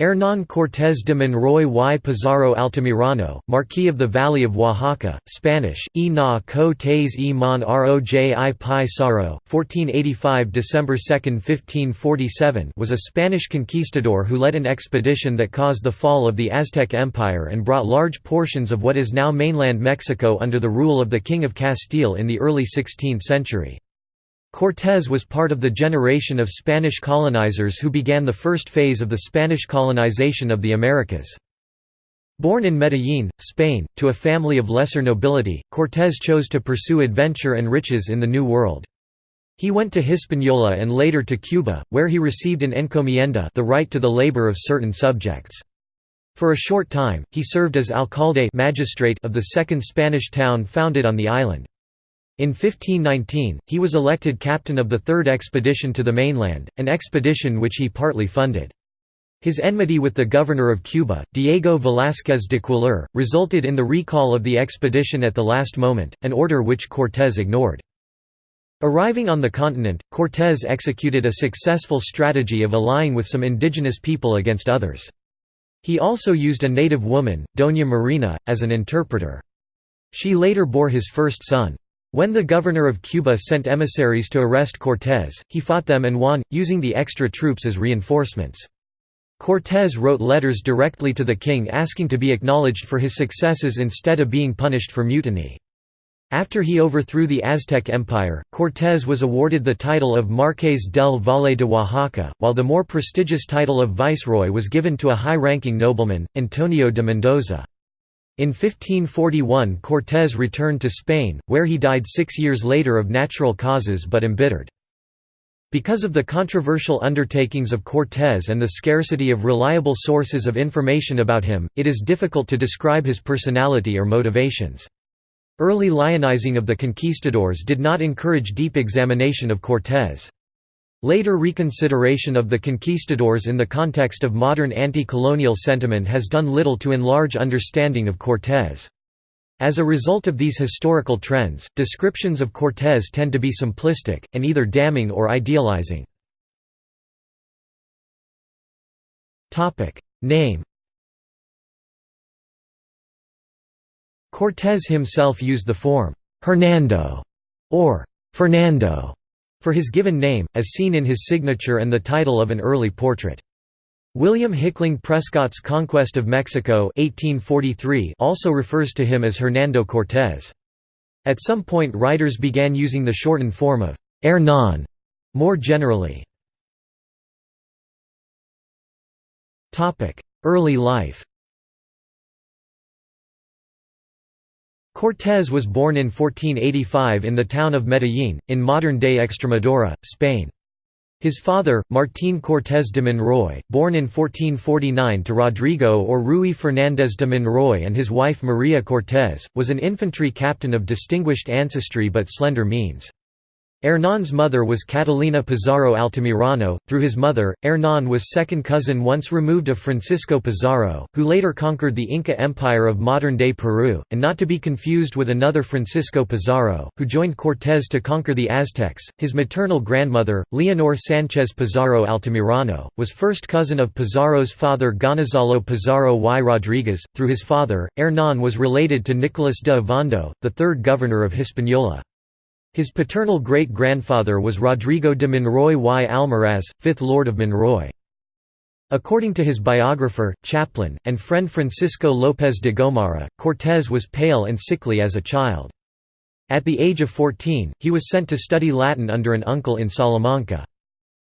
Hernán Cortés de Monroy y Pizarro Altamirano, Marquis of the Valley of Oaxaca, Spanish, e na co tes e mon roji pi saro, 1485 December 2, 1547 was a Spanish conquistador who led an expedition that caused the fall of the Aztec Empire and brought large portions of what is now mainland Mexico under the rule of the King of Castile in the early 16th century. Cortés was part of the generation of Spanish colonizers who began the first phase of the Spanish colonization of the Americas. Born in Medellín, Spain, to a family of lesser nobility, Cortés chose to pursue adventure and riches in the New World. He went to Hispaniola and later to Cuba, where he received an encomienda the right to the labor of certain subjects. For a short time, he served as alcalde magistrate of the second Spanish town founded on the island. In 1519, he was elected captain of the Third Expedition to the mainland, an expedition which he partly funded. His enmity with the governor of Cuba, Diego Velázquez de Cuéllar, resulted in the recall of the expedition at the last moment, an order which Cortés ignored. Arriving on the continent, Cortés executed a successful strategy of allying with some indigenous people against others. He also used a native woman, Doña Marina, as an interpreter. She later bore his first son. When the governor of Cuba sent emissaries to arrest Cortés, he fought them and won, using the extra troops as reinforcements. Cortés wrote letters directly to the king asking to be acknowledged for his successes instead of being punished for mutiny. After he overthrew the Aztec Empire, Cortés was awarded the title of Marqués del Valle de Oaxaca, while the more prestigious title of viceroy was given to a high-ranking nobleman, Antonio de Mendoza. In 1541 Cortés returned to Spain, where he died six years later of natural causes but embittered. Because of the controversial undertakings of Cortés and the scarcity of reliable sources of information about him, it is difficult to describe his personality or motivations. Early lionizing of the conquistadors did not encourage deep examination of Cortés. Later reconsideration of the conquistadors in the context of modern anti-colonial sentiment has done little to enlarge understanding of Cortés. As a result of these historical trends, descriptions of Cortés tend to be simplistic, and either damning or idealizing. Name Cortés himself used the form «Hernando» or «Fernando» for his given name, as seen in his signature and the title of an early portrait. William Hickling Prescott's Conquest of Mexico 1843 also refers to him as Hernando Cortés. At some point writers began using the shortened form of Hernán more generally. Early life Cortés was born in 1485 in the town of Medellín, in modern-day Extremadura, Spain. His father, Martín Cortés de Monroy, born in 1449 to Rodrigo or Rui Fernández de Monroy and his wife María Cortés, was an infantry captain of distinguished ancestry but slender means. Hernán's mother was Catalina Pizarro Altamirano. Through his mother, Hernán was second cousin once removed of Francisco Pizarro, who later conquered the Inca Empire of modern-day Peru, and not to be confused with another Francisco Pizarro, who joined Cortés to conquer the Aztecs. His maternal grandmother, Leonor Sánchez Pizarro Altamirano, was first cousin of Pizarro's father Gonzalo Pizarro y Rodríguez. Through his father, Hernán was related to Nicolás de Ovando, the third governor of Hispaniola. His paternal great-grandfather was Rodrigo de Monroy y Almaraz, fifth Lord of Monroy. According to his biographer, chaplain, and friend Francisco López de Gomara, Cortés was pale and sickly as a child. At the age of 14, he was sent to study Latin under an uncle in Salamanca.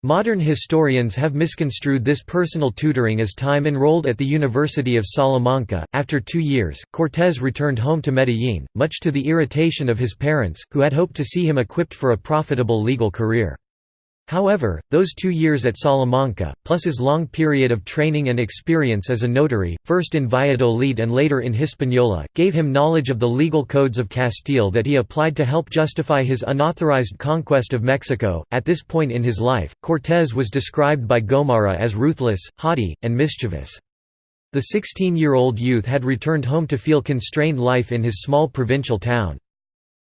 Modern historians have misconstrued this personal tutoring as time enrolled at the University of Salamanca. After two years, Cortés returned home to Medellín, much to the irritation of his parents, who had hoped to see him equipped for a profitable legal career. However, those two years at Salamanca, plus his long period of training and experience as a notary, first in Valladolid and later in Hispaniola, gave him knowledge of the legal codes of Castile that he applied to help justify his unauthorized conquest of Mexico. At this point in his life, Cortés was described by Gomara as ruthless, haughty, and mischievous. The 16 year old youth had returned home to feel constrained life in his small provincial town.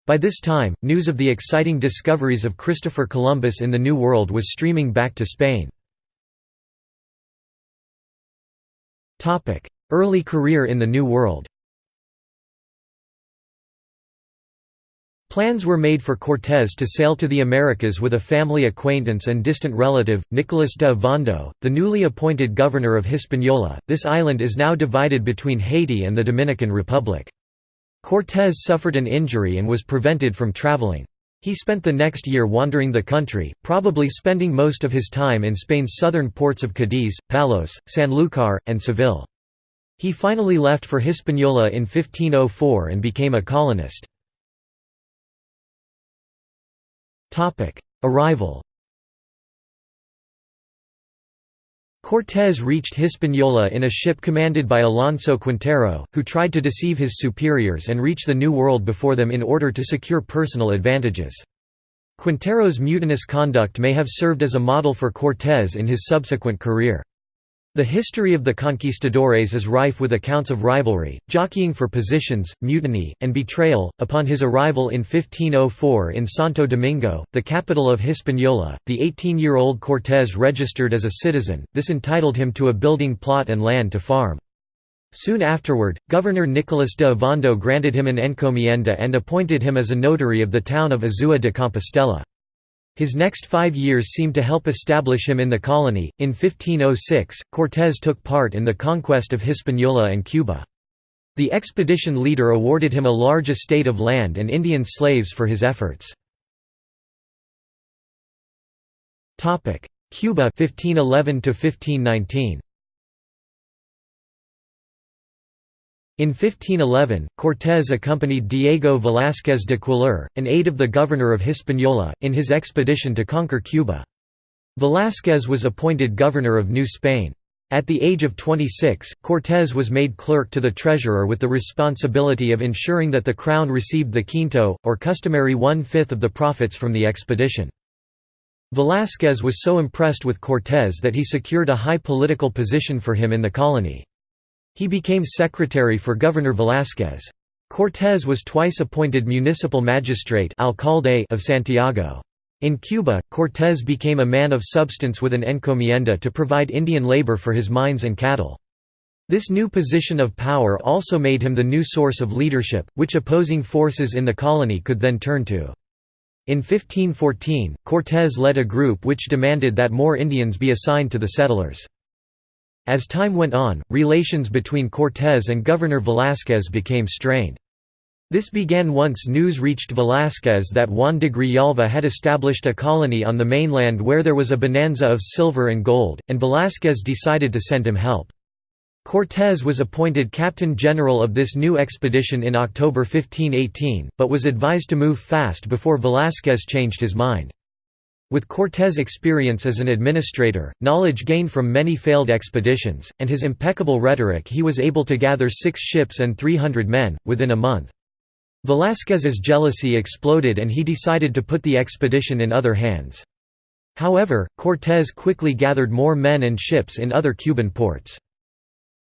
By this time, news of the exciting discoveries of Christopher Columbus in the New World was streaming back to Spain. Early career in the New World Plans were made for Cortés to sail to the Americas with a family acquaintance and distant relative, Nicolas de Ovando, the newly appointed governor of Hispaniola. This island is now divided between Haiti and the Dominican Republic. Cortés suffered an injury and was prevented from traveling. He spent the next year wandering the country, probably spending most of his time in Spain's southern ports of Cadiz, Palos, Sanlúcar, and Seville. He finally left for Hispaniola in 1504 and became a colonist. Arrival Cortés reached Hispaniola in a ship commanded by Alonso Quintero, who tried to deceive his superiors and reach the New World before them in order to secure personal advantages. Quintero's mutinous conduct may have served as a model for Cortés in his subsequent career. The history of the conquistadores is rife with accounts of rivalry, jockeying for positions, mutiny, and betrayal. Upon his arrival in 1504 in Santo Domingo, the capital of Hispaniola, the 18 year old Cortés registered as a citizen, this entitled him to a building plot and land to farm. Soon afterward, Governor Nicolas de Ovando granted him an encomienda and appointed him as a notary of the town of Azua de Compostela. His next five years seemed to help establish him in the colony. In 1506, Cortés took part in the conquest of Hispaniola and Cuba. The expedition leader awarded him a large estate of land and Indian slaves for his efforts. Cuba 1511 1519. In 1511, Cortés accompanied Diego Velázquez de Cuéllar, an aide of the governor of Hispaniola, in his expedition to conquer Cuba. Velázquez was appointed governor of New Spain. At the age of 26, Cortés was made clerk to the treasurer with the responsibility of ensuring that the crown received the quinto, or customary one-fifth of the profits from the expedition. Velázquez was so impressed with Cortés that he secured a high political position for him in the colony. He became secretary for Governor Velázquez. Cortés was twice appointed municipal magistrate alcalde of Santiago. In Cuba, Cortés became a man of substance with an encomienda to provide Indian labor for his mines and cattle. This new position of power also made him the new source of leadership, which opposing forces in the colony could then turn to. In 1514, Cortés led a group which demanded that more Indians be assigned to the settlers. As time went on, relations between Cortés and Governor Velázquez became strained. This began once news reached Velázquez that Juan de Grijalva had established a colony on the mainland where there was a bonanza of silver and gold, and Velázquez decided to send him help. Cortés was appointed captain general of this new expedition in October 1518, but was advised to move fast before Velázquez changed his mind. With Cortés' experience as an administrator, knowledge gained from many failed expeditions, and his impeccable rhetoric he was able to gather six ships and 300 men, within a month. Velázquez's jealousy exploded and he decided to put the expedition in other hands. However, Cortés quickly gathered more men and ships in other Cuban ports.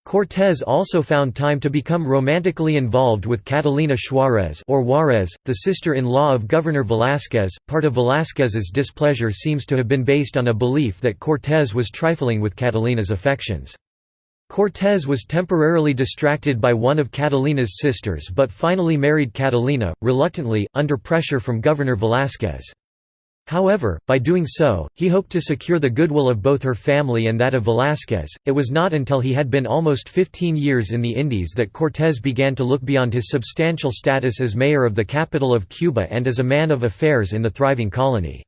Cortés also found time to become romantically involved with Catalina Suárez or Juárez, the sister-in-law of Governor Velázquez. Part of Velázquez's displeasure seems to have been based on a belief that Cortés was trifling with Catalina's affections. Cortés was temporarily distracted by one of Catalina's sisters but finally married Catalina, reluctantly, under pressure from Governor Velázquez. However, by doing so, he hoped to secure the goodwill of both her family and that of Velázquez. It was not until he had been almost 15 years in the Indies that Cortés began to look beyond his substantial status as mayor of the capital of Cuba and as a man of affairs in the thriving colony.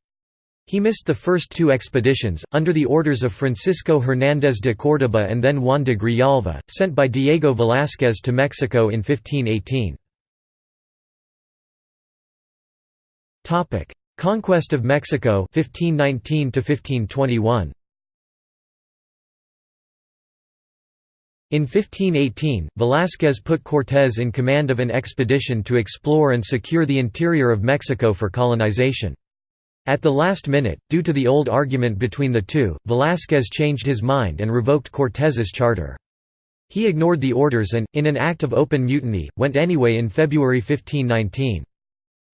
He missed the first two expeditions, under the orders of Francisco Hernández de Córdoba and then Juan de Grijalva, sent by Diego Velázquez to Mexico in 1518. Conquest of Mexico 1519 to 1521 In 1518, Velázquez put Cortés in command of an expedition to explore and secure the interior of Mexico for colonization. At the last minute, due to the old argument between the two, Velázquez changed his mind and revoked Cortés's charter. He ignored the orders and, in an act of open mutiny, went anyway in February 1519.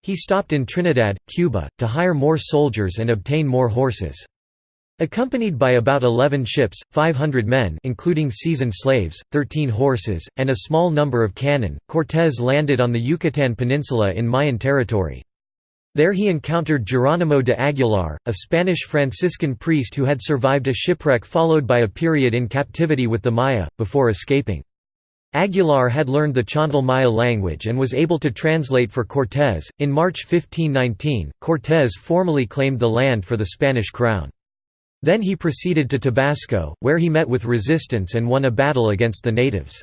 He stopped in Trinidad, Cuba, to hire more soldiers and obtain more horses. Accompanied by about 11 ships, 500 men including seasoned slaves, 13 horses, and a small number of cannon, Cortés landed on the Yucatán Peninsula in Mayan territory. There he encountered Geronimo de Aguilar, a Spanish Franciscan priest who had survived a shipwreck followed by a period in captivity with the Maya, before escaping. Aguilar had learned the Chontal Maya language and was able to translate for Cortés. In March 1519, Cortés formally claimed the land for the Spanish crown. Then he proceeded to Tabasco, where he met with resistance and won a battle against the natives.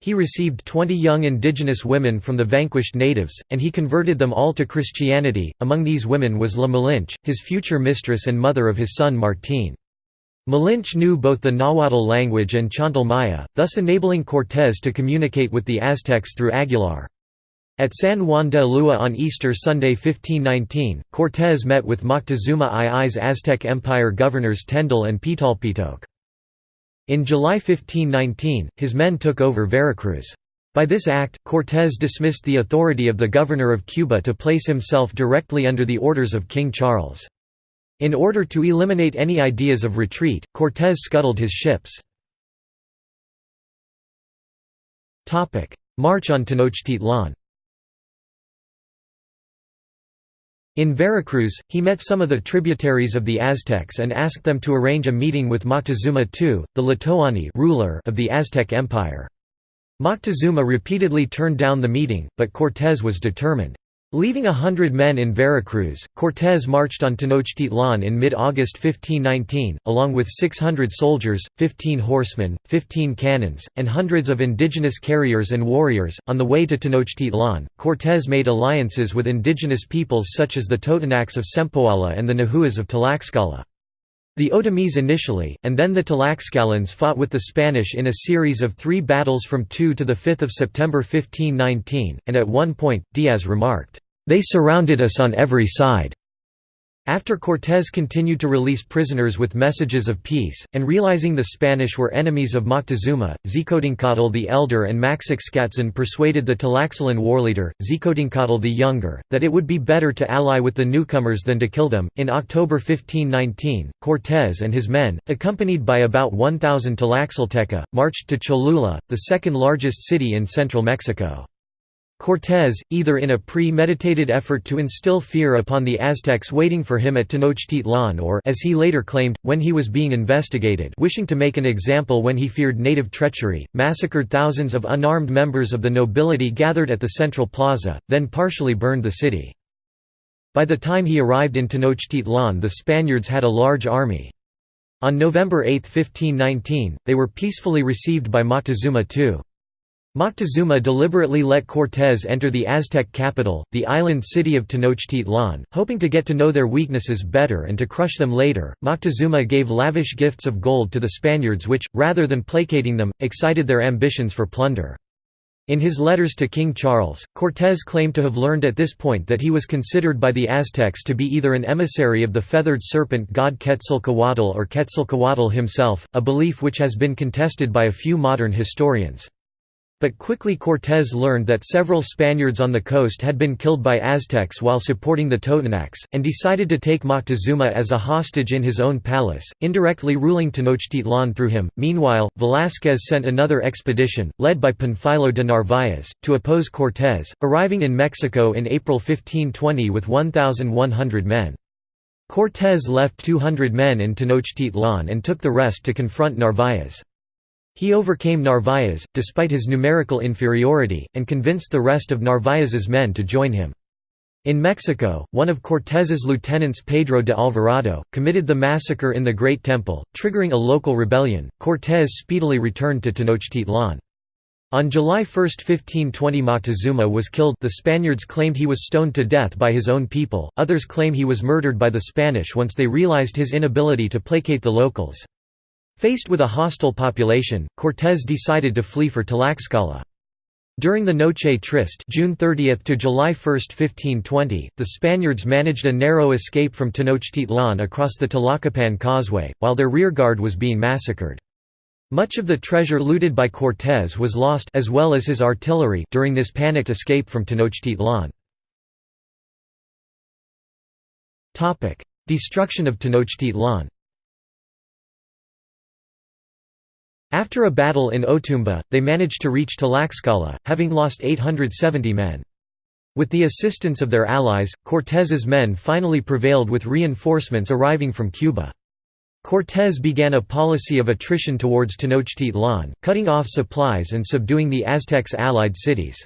He received 20 young indigenous women from the vanquished natives, and he converted them all to Christianity. Among these women was La Malinche, his future mistress and mother of his son Martín. Malinche knew both the Nahuatl language and Chontal Maya, thus enabling Cortés to communicate with the Aztecs through Aguilar. At San Juan de Ulúa on Easter Sunday 1519, Cortés met with Moctezuma II's Aztec Empire governors Tendile and Pitalpitoque. In July 1519, his men took over Veracruz. By this act, Cortés dismissed the authority of the governor of Cuba to place himself directly under the orders of King Charles. In order to eliminate any ideas of retreat, Cortés scuttled his ships. March on Tenochtitlan In Veracruz, he met some of the tributaries of the Aztecs and asked them to arrange a meeting with Moctezuma II, the Tlatoani ruler of the Aztec Empire. Moctezuma repeatedly turned down the meeting, but Cortés was determined. Leaving a hundred men in Veracruz, Cortés marched on Tenochtitlan in mid-August 1519, along with 600 soldiers, 15 horsemen, 15 cannons, and hundreds of indigenous carriers and warriors. On the way to Tenochtitlan, Cortés made alliances with indigenous peoples such as the Totonacs of Sempoala and the Nahuas of Tlaxcala. The Otomís initially, and then the Tlaxcalans fought with the Spanish in a series of three battles from 2 to 5 September 1519, and at one point, Diaz remarked, "'They surrounded us on every side. After Cortés continued to release prisoners with messages of peace, and realizing the Spanish were enemies of Moctezuma, Xicotencatl the Elder and Maxixcatzin persuaded the Tlaxcalan warleader, Xicotencatl the Younger, that it would be better to ally with the newcomers than to kill them. In October 1519, Cortés and his men, accompanied by about 1,000 Tlaxcalteca, marched to Cholula, the second largest city in central Mexico. Cortés, either in a pre-meditated effort to instill fear upon the Aztecs waiting for him at Tenochtitlan or as he later claimed, when he was being investigated wishing to make an example when he feared native treachery, massacred thousands of unarmed members of the nobility gathered at the central plaza, then partially burned the city. By the time he arrived in Tenochtitlan the Spaniards had a large army. On November 8, 1519, they were peacefully received by Moctezuma II. Moctezuma deliberately let Cortés enter the Aztec capital, the island city of Tenochtitlan, hoping to get to know their weaknesses better and to crush them later. Moctezuma gave lavish gifts of gold to the Spaniards which, rather than placating them, excited their ambitions for plunder. In his letters to King Charles, Cortés claimed to have learned at this point that he was considered by the Aztecs to be either an emissary of the feathered serpent god Quetzalcoatl or Quetzalcoatl himself, a belief which has been contested by a few modern historians. But quickly Cortés learned that several Spaniards on the coast had been killed by Aztecs while supporting the Totonacs, and decided to take Moctezuma as a hostage in his own palace, indirectly ruling Tenochtitlan through him. Meanwhile, Velázquez sent another expedition, led by Panfilo de Narváez, to oppose Cortés, arriving in Mexico in April 1520 with 1,100 men. Cortés left 200 men in Tenochtitlan and took the rest to confront Narváez. He overcame Narváez, despite his numerical inferiority, and convinced the rest of Narváez's men to join him. In Mexico, one of Cortés's lieutenants Pedro de Alvarado, committed the massacre in the Great Temple, triggering a local rebellion. Cortés speedily returned to Tenochtitlan. On July 1, 1520 Moctezuma was killed the Spaniards claimed he was stoned to death by his own people, others claim he was murdered by the Spanish once they realized his inability to placate the locals. Faced with a hostile population, Cortés decided to flee for Tlaxcala. During the Noche Triste June 30 to July 1, 1520, the Spaniards managed a narrow escape from Tenochtitlan across the Tlacopan Causeway, while their rearguard was being massacred. Much of the treasure looted by Cortés was lost as well as his artillery during this panicked escape from Tenochtitlan. Destruction of Tenochtitlan After a battle in Otumba, they managed to reach Tlaxcala, having lost 870 men. With the assistance of their allies, Cortés's men finally prevailed with reinforcements arriving from Cuba. Cortés began a policy of attrition towards Tenochtitlan, cutting off supplies and subduing the Aztecs' allied cities.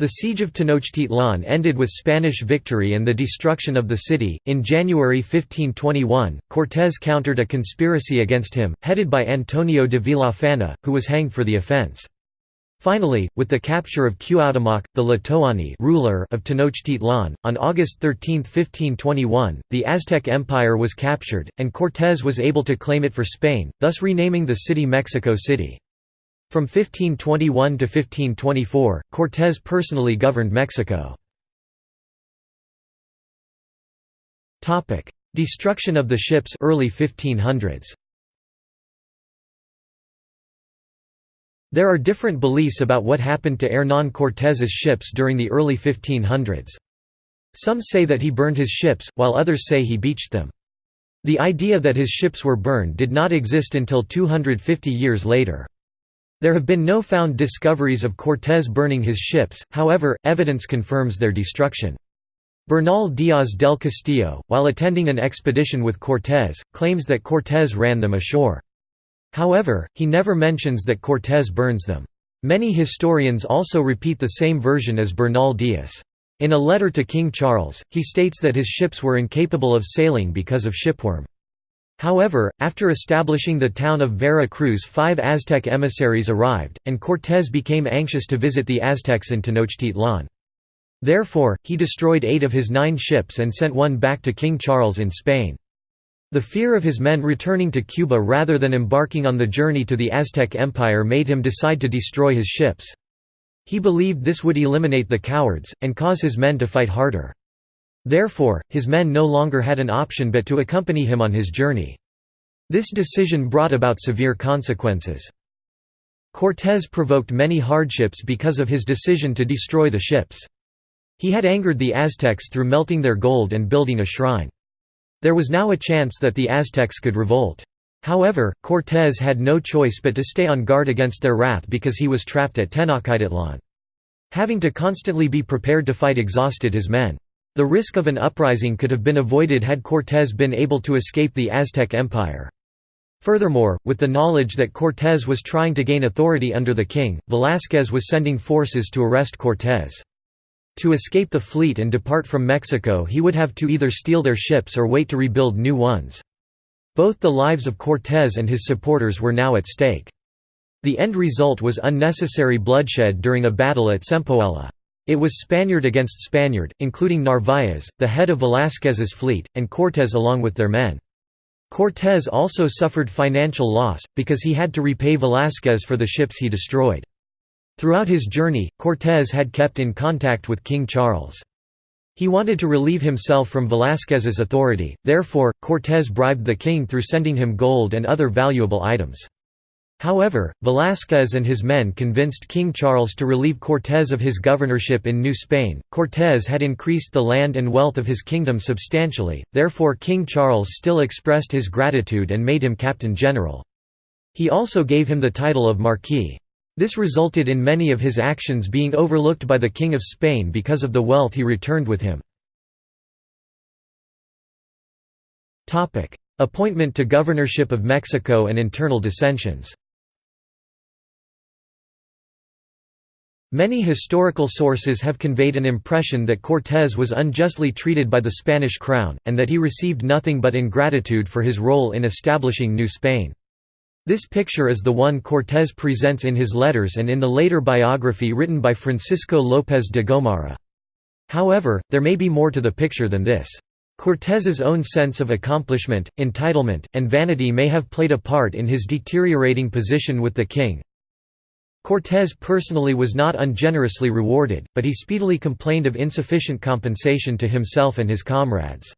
The siege of Tenochtitlan ended with Spanish victory and the destruction of the city. In January 1521, Cortés countered a conspiracy against him, headed by Antonio de Villafana, who was hanged for the offense. Finally, with the capture of Cuauhtémoc, the Tlatoani ruler of Tenochtitlan, on August 13, 1521, the Aztec Empire was captured, and Cortés was able to claim it for Spain, thus renaming the city Mexico City. From 1521 to 1524, Cortés personally governed Mexico. Destruction of the ships early 1500s. There are different beliefs about what happened to Hernán Cortés's ships during the early 1500s. Some say that he burned his ships, while others say he beached them. The idea that his ships were burned did not exist until 250 years later. There have been no found discoveries of Cortés burning his ships, however, evidence confirms their destruction. Bernal Díaz del Castillo, while attending an expedition with Cortés, claims that Cortés ran them ashore. However, he never mentions that Cortés burns them. Many historians also repeat the same version as Bernal Díaz. In a letter to King Charles, he states that his ships were incapable of sailing because of shipworm. However, after establishing the town of Vera Cruz five Aztec emissaries arrived, and Cortés became anxious to visit the Aztecs in Tenochtitlan. Therefore, he destroyed eight of his nine ships and sent one back to King Charles in Spain. The fear of his men returning to Cuba rather than embarking on the journey to the Aztec Empire made him decide to destroy his ships. He believed this would eliminate the cowards, and cause his men to fight harder. Therefore, his men no longer had an option but to accompany him on his journey. This decision brought about severe consequences. Cortés provoked many hardships because of his decision to destroy the ships. He had angered the Aztecs through melting their gold and building a shrine. There was now a chance that the Aztecs could revolt. However, Cortés had no choice but to stay on guard against their wrath because he was trapped at Tenochtitlan. Having to constantly be prepared to fight exhausted his men. The risk of an uprising could have been avoided had Cortés been able to escape the Aztec Empire. Furthermore, with the knowledge that Cortés was trying to gain authority under the king, Velázquez was sending forces to arrest Cortés. To escape the fleet and depart from Mexico he would have to either steal their ships or wait to rebuild new ones. Both the lives of Cortés and his supporters were now at stake. The end result was unnecessary bloodshed during a battle at Sempoala. It was Spaniard against Spaniard, including Narváez, the head of Velázquez's fleet, and Cortés along with their men. Cortés also suffered financial loss, because he had to repay Velázquez for the ships he destroyed. Throughout his journey, Cortés had kept in contact with King Charles. He wanted to relieve himself from Velázquez's authority, therefore, Cortés bribed the king through sending him gold and other valuable items. However, Velázquez and his men convinced King Charles to relieve Cortés of his governorship in New Spain. Cortés had increased the land and wealth of his kingdom substantially, therefore King Charles still expressed his gratitude and made him captain general. He also gave him the title of Marquis. This resulted in many of his actions being overlooked by the King of Spain because of the wealth he returned with him. Appointment to governorship of Mexico and internal dissensions Many historical sources have conveyed an impression that Cortés was unjustly treated by the Spanish crown, and that he received nothing but ingratitude for his role in establishing New Spain. This picture is the one Cortés presents in his letters and in the later biography written by Francisco López de Gomara. However, there may be more to the picture than this. Cortés's own sense of accomplishment, entitlement, and vanity may have played a part in his deteriorating position with the king, Cortés personally was not ungenerously rewarded, but he speedily complained of insufficient compensation to himself and his comrades.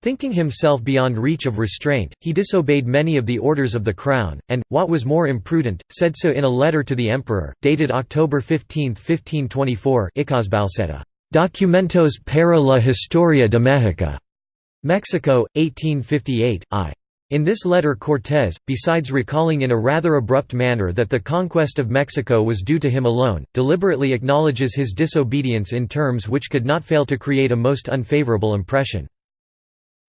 Thinking himself beyond reach of restraint, he disobeyed many of the orders of the crown, and, what was more imprudent, said so in a letter to the emperor, dated October 15, 1524 Documentos para la Historia de México. Mexico, 1858, I. In this letter Cortés, besides recalling in a rather abrupt manner that the conquest of Mexico was due to him alone, deliberately acknowledges his disobedience in terms which could not fail to create a most unfavorable impression.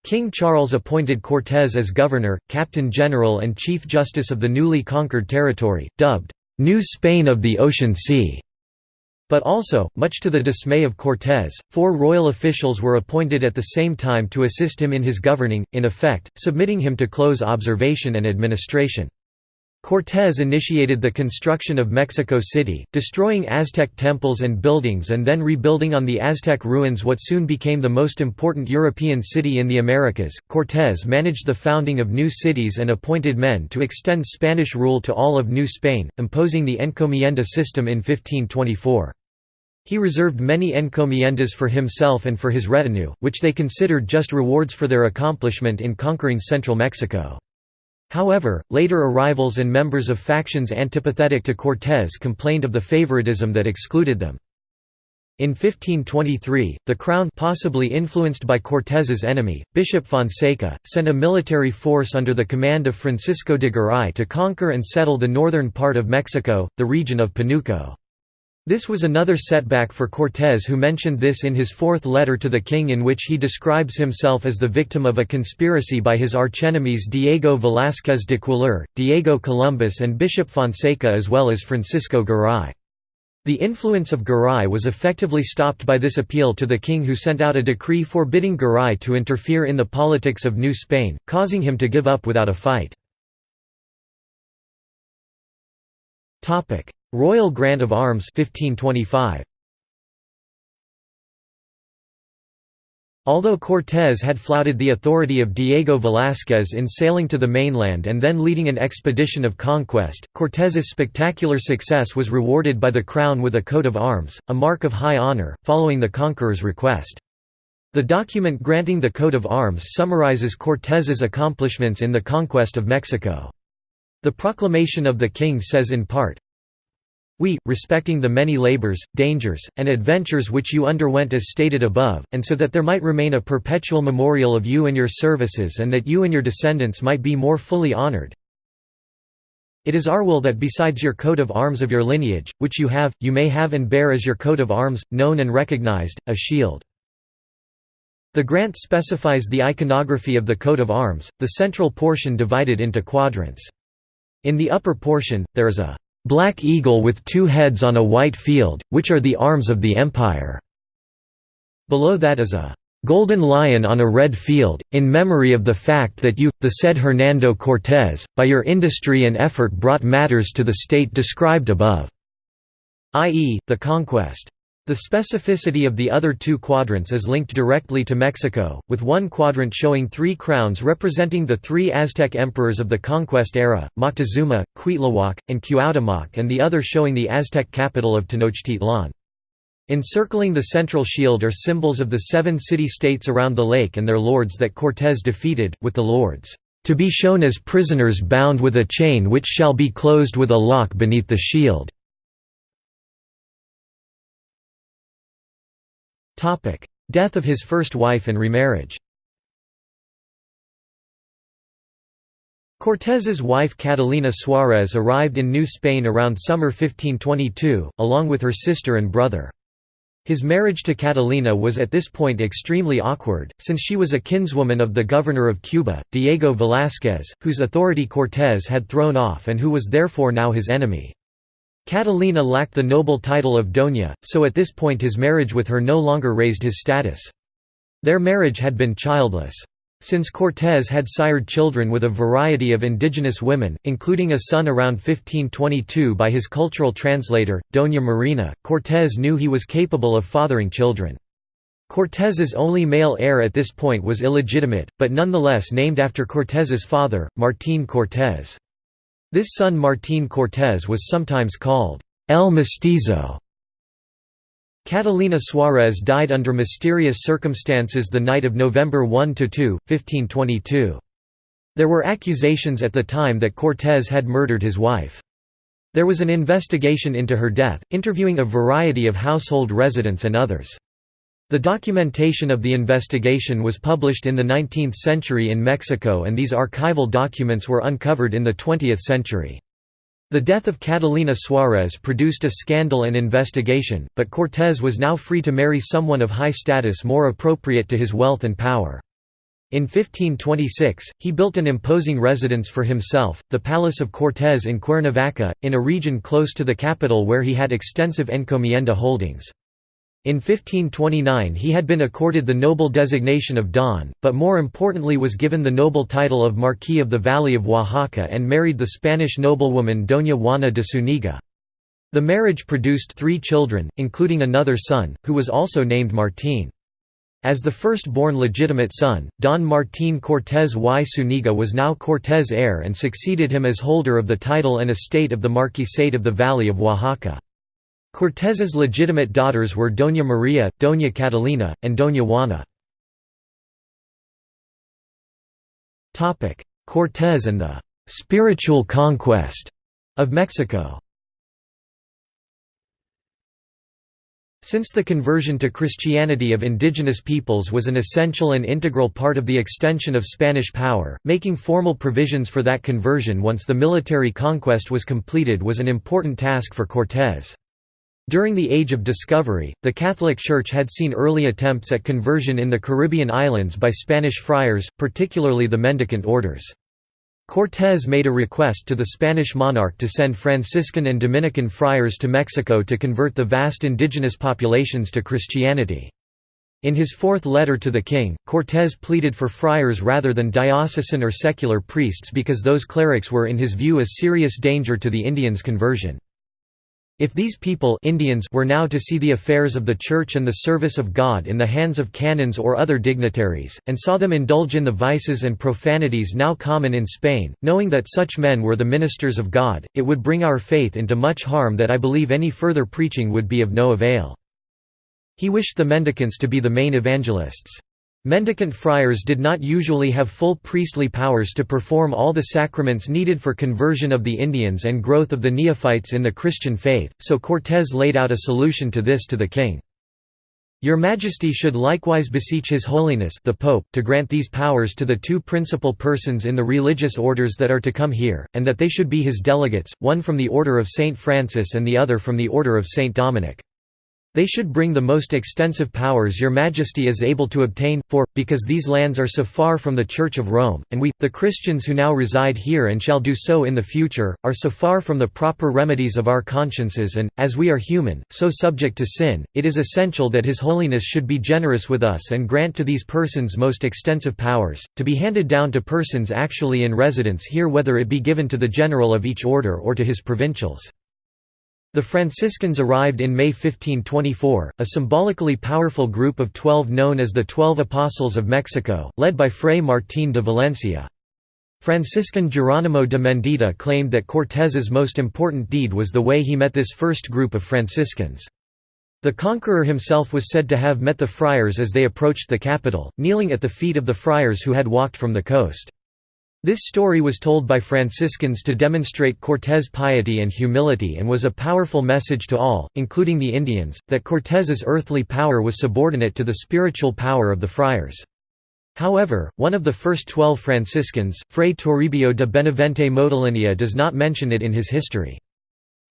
King Charles appointed Cortés as governor, captain general and chief justice of the newly conquered territory, dubbed, "'New Spain of the Ocean Sea' But also, much to the dismay of Cortés, four royal officials were appointed at the same time to assist him in his governing, in effect, submitting him to close observation and administration. Cortés initiated the construction of Mexico City, destroying Aztec temples and buildings and then rebuilding on the Aztec ruins what soon became the most important European city in the Americas. Cortés managed the founding of new cities and appointed men to extend Spanish rule to all of New Spain, imposing the encomienda system in 1524. He reserved many encomiendas for himself and for his retinue, which they considered just rewards for their accomplishment in conquering central Mexico. However, later arrivals and members of factions antipathetic to Cortés complained of the favoritism that excluded them. In 1523, the crown possibly influenced by Cortés's enemy, Bishop Fonseca, sent a military force under the command of Francisco de Garay to conquer and settle the northern part of Mexico, the region of Panuco. This was another setback for Cortés who mentioned this in his fourth letter to the king in which he describes himself as the victim of a conspiracy by his archenemies Diego Velázquez de Cuéllar, Diego Columbus and Bishop Fonseca as well as Francisco Garay. The influence of Garay was effectively stopped by this appeal to the king who sent out a decree forbidding Garay to interfere in the politics of New Spain, causing him to give up without a fight. Royal Grant of Arms 1525. Although Cortés had flouted the authority of Diego Velázquez in sailing to the mainland and then leading an expedition of conquest, Cortés's spectacular success was rewarded by the crown with a coat of arms, a mark of high honor, following the conqueror's request. The document granting the coat of arms summarizes Cortés's accomplishments in the conquest of Mexico. The proclamation of the king says in part, we, respecting the many labors, dangers, and adventures which you underwent as stated above, and so that there might remain a perpetual memorial of you and your services and that you and your descendants might be more fully honored. It is our will that besides your coat of arms of your lineage, which you have, you may have and bear as your coat of arms, known and recognized, a shield. The grant specifies the iconography of the coat of arms, the central portion divided into quadrants. In the upper portion, there is a black eagle with two heads on a white field, which are the arms of the empire." Below that is a golden lion on a red field, in memory of the fact that you, the said Hernando Cortés, by your industry and effort brought matters to the state described above." i.e., the conquest. The specificity of the other two quadrants is linked directly to Mexico, with one quadrant showing three crowns representing the three Aztec emperors of the conquest era, Moctezuma, Cuitlahuac, and Cuauhtémoc and the other showing the Aztec capital of Tenochtitlan. Encircling the central shield are symbols of the seven city-states around the lake and their lords that Cortés defeated, with the lords, "...to be shown as prisoners bound with a chain which shall be closed with a lock beneath the shield." Death of his first wife and remarriage Cortés's wife Catalina Suárez arrived in New Spain around summer 1522, along with her sister and brother. His marriage to Catalina was at this point extremely awkward, since she was a kinswoman of the governor of Cuba, Diego Velázquez, whose authority Cortés had thrown off and who was therefore now his enemy. Catalina lacked the noble title of Doña, so at this point his marriage with her no longer raised his status. Their marriage had been childless. Since Cortés had sired children with a variety of indigenous women, including a son around 1522 by his cultural translator, Doña Marina, Cortés knew he was capable of fathering children. Cortés's only male heir at this point was illegitimate, but nonetheless named after Cortés's father, Martín Cortés. This son Martín Cortés was sometimes called El Mestizo. Catalina Suárez died under mysterious circumstances the night of November 1–2, 1522. There were accusations at the time that Cortés had murdered his wife. There was an investigation into her death, interviewing a variety of household residents and others. The documentation of the investigation was published in the 19th century in Mexico and these archival documents were uncovered in the 20th century. The death of Catalina Suárez produced a scandal and investigation, but Cortés was now free to marry someone of high status more appropriate to his wealth and power. In 1526, he built an imposing residence for himself, the Palace of Cortés in Cuernavaca, in a region close to the capital where he had extensive encomienda holdings. In 1529 he had been accorded the noble designation of Don, but more importantly was given the noble title of Marquis of the Valley of Oaxaca and married the Spanish noblewoman Doña Juana de Zuniga. The marriage produced three children, including another son, who was also named Martín. As the first-born legitimate son, Don Martín Cortés y Zuniga was now Cortés heir and succeeded him as holder of the title and estate of the Marquisate of the Valley of Oaxaca. Cortés's legitimate daughters were Doña María, Doña Catalina, and Doña Juana. Cortés and the «spiritual conquest» of Mexico Since the conversion to Christianity of indigenous peoples was an essential and integral part of the extension of Spanish power, making formal provisions for that conversion once the military conquest was completed was an important task for Cortés. During the Age of Discovery, the Catholic Church had seen early attempts at conversion in the Caribbean islands by Spanish friars, particularly the mendicant orders. Cortés made a request to the Spanish monarch to send Franciscan and Dominican friars to Mexico to convert the vast indigenous populations to Christianity. In his fourth letter to the king, Cortés pleaded for friars rather than diocesan or secular priests because those clerics were in his view a serious danger to the Indians' conversion. If these people Indians were now to see the affairs of the Church and the service of God in the hands of canons or other dignitaries, and saw them indulge in the vices and profanities now common in Spain, knowing that such men were the ministers of God, it would bring our faith into much harm that I believe any further preaching would be of no avail. He wished the mendicants to be the main evangelists. Mendicant friars did not usually have full priestly powers to perform all the sacraments needed for conversion of the Indians and growth of the neophytes in the Christian faith, so Cortés laid out a solution to this to the king. Your Majesty should likewise beseech His Holiness the Pope to grant these powers to the two principal persons in the religious orders that are to come here, and that they should be his delegates, one from the Order of Saint Francis and the other from the Order of Saint Dominic. They should bring the most extensive powers your majesty is able to obtain, for, because these lands are so far from the Church of Rome, and we, the Christians who now reside here and shall do so in the future, are so far from the proper remedies of our consciences and, as we are human, so subject to sin, it is essential that His Holiness should be generous with us and grant to these persons most extensive powers, to be handed down to persons actually in residence here whether it be given to the general of each order or to his provincials. The Franciscans arrived in May 1524, a symbolically powerful group of twelve known as the Twelve Apostles of Mexico, led by Fray Martín de Valencia. Franciscan Geronimo de Mendieta claimed that Cortés's most important deed was the way he met this first group of Franciscans. The conqueror himself was said to have met the friars as they approached the capital, kneeling at the feet of the friars who had walked from the coast. This story was told by Franciscans to demonstrate Cortés' piety and humility and was a powerful message to all, including the Indians, that Cortés's earthly power was subordinate to the spiritual power of the friars. However, one of the first twelve Franciscans, Fray Toribio de Benavente Motolinia does not mention it in his history.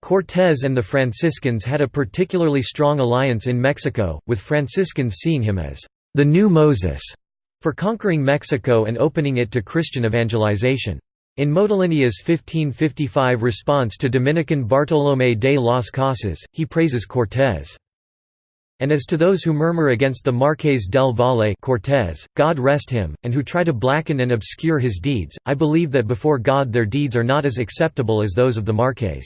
Cortés and the Franciscans had a particularly strong alliance in Mexico, with Franciscans seeing him as the new Moses for conquering Mexico and opening it to Christian evangelization. In Motolinia's 1555 response to Dominican Bartolomé de las Casas, he praises Cortés. And as to those who murmur against the Marqués del Valle Cortés, God rest him, and who try to blacken and obscure his deeds, I believe that before God their deeds are not as acceptable as those of the Marqués.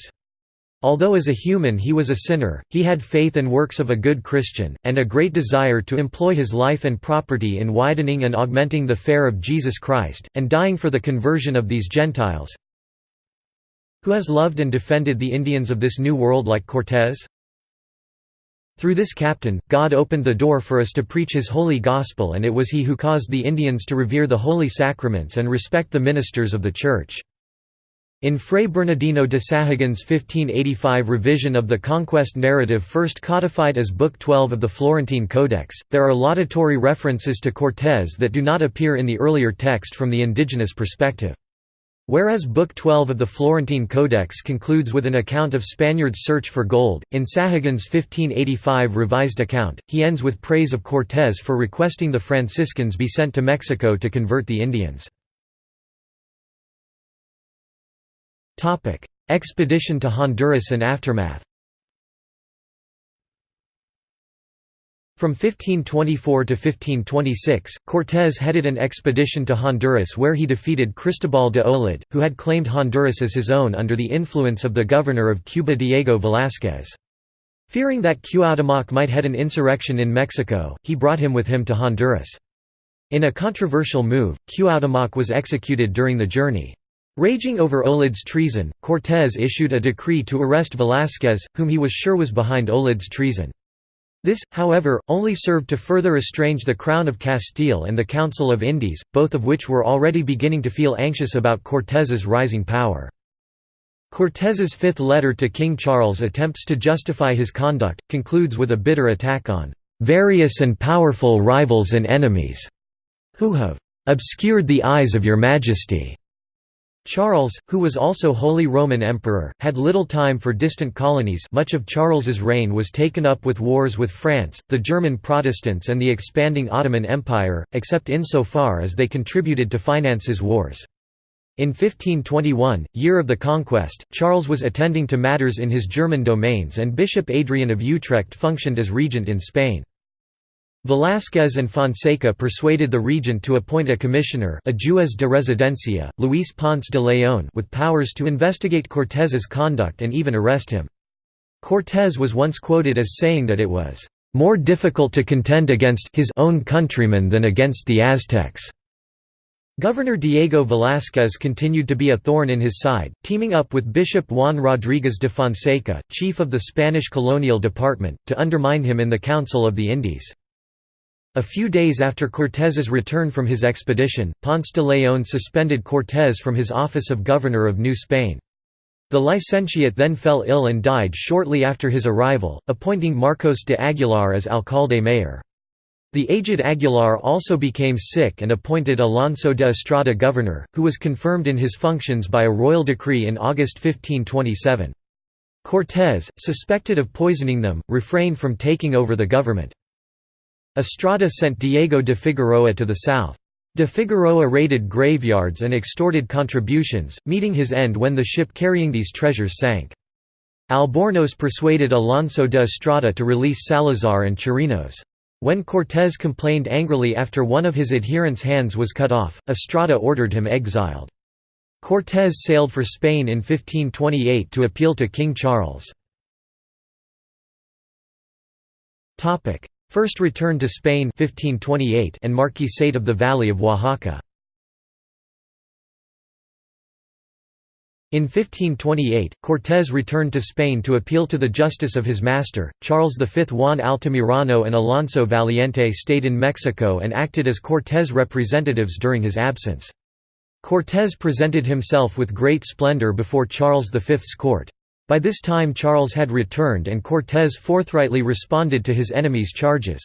Although as a human he was a sinner, he had faith and works of a good Christian, and a great desire to employ his life and property in widening and augmenting the fare of Jesus Christ, and dying for the conversion of these Gentiles. Who has loved and defended the Indians of this new world like Cortés? Through this captain, God opened the door for us to preach his holy gospel and it was he who caused the Indians to revere the holy sacraments and respect the ministers of the Church. In Fray Bernardino de Sahagun's 1585 revision of the conquest narrative first codified as Book 12 of the Florentine Codex, there are laudatory references to Cortés that do not appear in the earlier text from the indigenous perspective. Whereas Book 12 of the Florentine Codex concludes with an account of Spaniards' search for gold, in Sahagun's 1585 revised account, he ends with praise of Cortés for requesting the Franciscans be sent to Mexico to convert the Indians. Expedition to Honduras and aftermath From 1524 to 1526, Cortés headed an expedition to Honduras where he defeated Cristobal de Olid, who had claimed Honduras as his own under the influence of the governor of Cuba Diego Velázquez. Fearing that Cuauhtémoc might head an insurrection in Mexico, he brought him with him to Honduras. In a controversial move, Cuauhtémoc was executed during the journey. Raging over Olid's treason, Cortés issued a decree to arrest Velázquez, whom he was sure was behind Olid's treason. This, however, only served to further estrange the Crown of Castile and the Council of Indies, both of which were already beginning to feel anxious about Cortés's rising power. Cortés's fifth letter to King Charles attempts to justify his conduct, concludes with a bitter attack on "...various and powerful rivals and enemies," who have "...obscured the eyes of your majesty." Charles, who was also Holy Roman Emperor, had little time for distant colonies much of Charles's reign was taken up with wars with France, the German Protestants and the expanding Ottoman Empire, except insofar as they contributed to finance his wars. In 1521, year of the conquest, Charles was attending to matters in his German domains and Bishop Adrian of Utrecht functioned as regent in Spain. Velázquez and Fonseca persuaded the regent to appoint a commissioner a juez de residencia, Luis Ponce de León with powers to investigate Cortés's conduct and even arrest him. Cortés was once quoted as saying that it was "...more difficult to contend against his own countrymen than against the Aztecs." Governor Diego Velázquez continued to be a thorn in his side, teaming up with Bishop Juan Rodríguez de Fonseca, chief of the Spanish colonial department, to undermine him in the Council of the Indies. A few days after Cortés's return from his expedition, Ponce de León suspended Cortés from his office of governor of New Spain. The licentiate then fell ill and died shortly after his arrival, appointing Marcos de Aguilar as alcalde mayor. The aged Aguilar also became sick and appointed Alonso de Estrada governor, who was confirmed in his functions by a royal decree in August 1527. Cortés, suspected of poisoning them, refrained from taking over the government. Estrada sent Diego de Figueroa to the south. De Figueroa raided graveyards and extorted contributions, meeting his end when the ship carrying these treasures sank. Albornoz persuaded Alonso de Estrada to release Salazar and Chirinos. When Cortés complained angrily after one of his adherents' hands was cut off, Estrada ordered him exiled. Cortés sailed for Spain in 1528 to appeal to King Charles. First return to Spain 1528 and Marquisate of the Valley of Oaxaca. In 1528, Cortés returned to Spain to appeal to the justice of his master. Charles V Juan Altamirano and Alonso Valiente stayed in Mexico and acted as Cortés representatives during his absence. Cortés presented himself with great splendor before Charles V's court. By this time Charles had returned and Cortés forthrightly responded to his enemies' charges.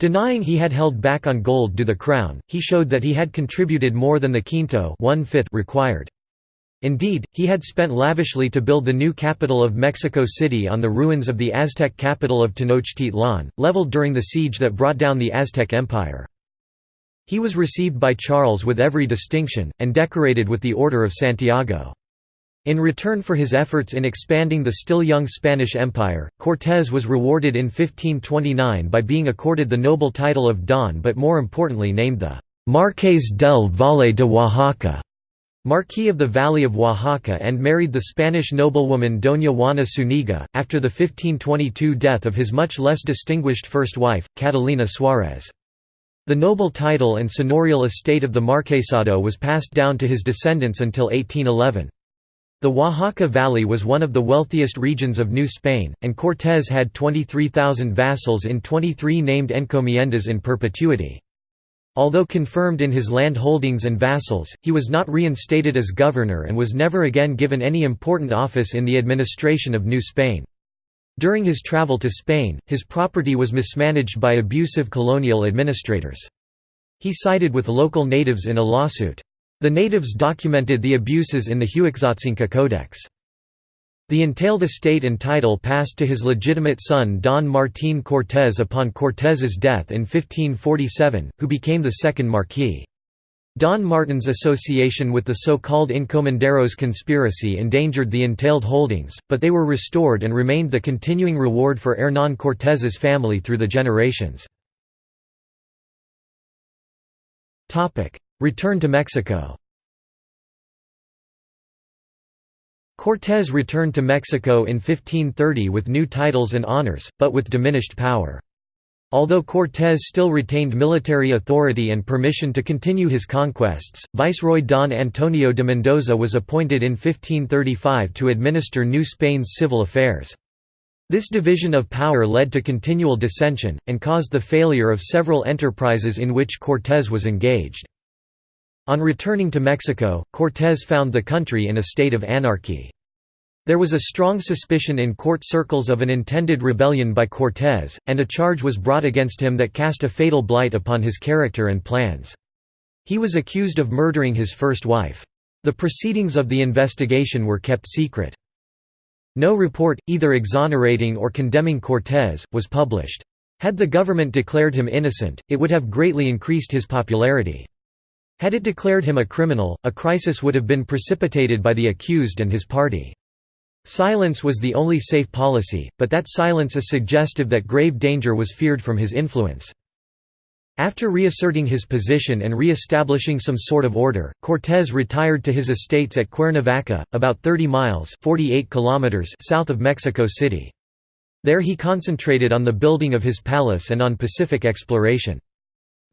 Denying he had held back on gold due the crown, he showed that he had contributed more than the quinto required. Indeed, he had spent lavishly to build the new capital of Mexico City on the ruins of the Aztec capital of Tenochtitlan, leveled during the siege that brought down the Aztec Empire. He was received by Charles with every distinction, and decorated with the Order of Santiago. In return for his efforts in expanding the still young Spanish Empire, Cortés was rewarded in 1529 by being accorded the noble title of Don but more importantly named the Marqués del Valle de Oaxaca, Marquis of the Valley of Oaxaca and married the Spanish noblewoman Doña Juana Zuniga, after the 1522 death of his much less distinguished first wife, Catalina Suárez. The noble title and seigneurial estate of the Marquesado was passed down to his descendants until 1811. The Oaxaca Valley was one of the wealthiest regions of New Spain, and Cortés had 23,000 vassals in 23 named encomiendas in perpetuity. Although confirmed in his land holdings and vassals, he was not reinstated as governor and was never again given any important office in the administration of New Spain. During his travel to Spain, his property was mismanaged by abusive colonial administrators. He sided with local natives in a lawsuit. The natives documented the abuses in the Huexotzinco Codex. The entailed estate and title passed to his legitimate son Don Martín Cortés upon Cortés's death in 1547, who became the second Marquis. Don Martin's association with the so-called Encomenderos conspiracy endangered the entailed holdings, but they were restored and remained the continuing reward for Hernán Cortés's family through the generations. Return to Mexico Cortés returned to Mexico in 1530 with new titles and honors, but with diminished power. Although Cortés still retained military authority and permission to continue his conquests, Viceroy Don Antonio de Mendoza was appointed in 1535 to administer New Spain's civil affairs. This division of power led to continual dissension, and caused the failure of several enterprises in which Cortés was engaged. On returning to Mexico, Cortés found the country in a state of anarchy. There was a strong suspicion in court circles of an intended rebellion by Cortés, and a charge was brought against him that cast a fatal blight upon his character and plans. He was accused of murdering his first wife. The proceedings of the investigation were kept secret. No report, either exonerating or condemning Cortés, was published. Had the government declared him innocent, it would have greatly increased his popularity. Had it declared him a criminal, a crisis would have been precipitated by the accused and his party. Silence was the only safe policy, but that silence is suggestive that grave danger was feared from his influence. After reasserting his position and re-establishing some sort of order, Cortés retired to his estates at Cuernavaca, about 30 miles 48 kilometers south of Mexico City. There he concentrated on the building of his palace and on Pacific exploration.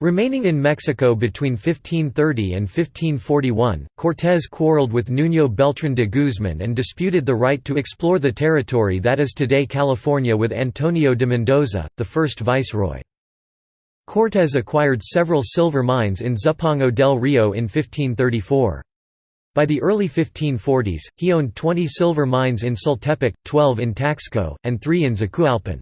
Remaining in Mexico between 1530 and 1541, Cortés quarreled with Nuño Beltrán de Guzmán and disputed the right to explore the territory that is today California with Antonio de Mendoza, the first viceroy. Cortés acquired several silver mines in Zumpango del Rio in 1534. By the early 1540s, he owned 20 silver mines in Sultepec, 12 in Taxco, and 3 in Zacualpan.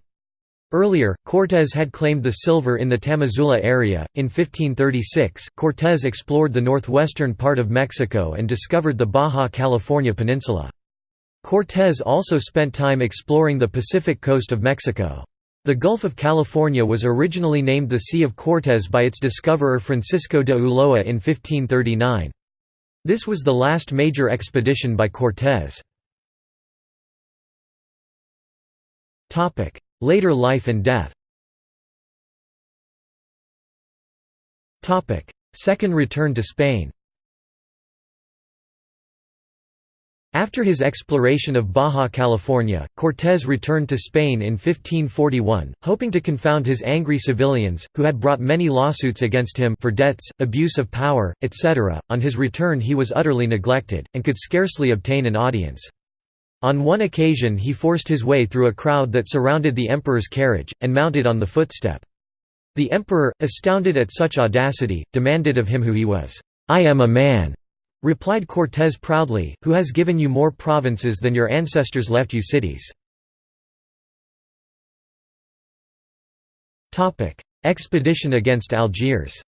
Earlier, Cortés had claimed the silver in the Tamazula area. In 1536, Cortés explored the northwestern part of Mexico and discovered the Baja California Peninsula. Cortés also spent time exploring the Pacific coast of Mexico. The Gulf of California was originally named the Sea of Cortés by its discoverer Francisco de Ulloa in 1539. This was the last major expedition by Cortés. Later life and death Second return to Spain After his exploration of Baja California, Cortés returned to Spain in 1541, hoping to confound his angry civilians, who had brought many lawsuits against him for debts, abuse of power, etc. On his return he was utterly neglected, and could scarcely obtain an audience. On one occasion he forced his way through a crowd that surrounded the emperor's carriage, and mounted on the footstep. The emperor, astounded at such audacity, demanded of him who he was. "'I am a man,' replied Cortés proudly, who has given you more provinces than your ancestors left you cities. Expedition against Algiers